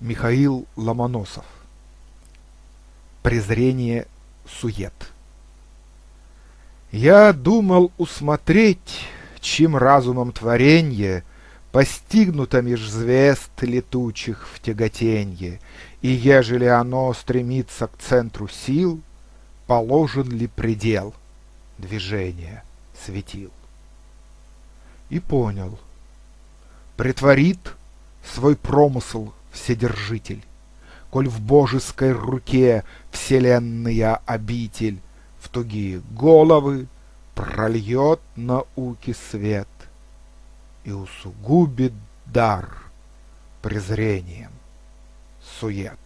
Михаил Ломоносов. Презрение сует. Я думал усмотреть, чем разумом творенье Постигнуто меж звезд летучих в тяготенье, И ежели оно стремится к центру сил, Положен ли предел движения светил? И понял, притворит свой промысл Вседержитель, Коль в божеской руке вселенная обитель В тугие головы прольет науки свет И усугубит дар презрением сует.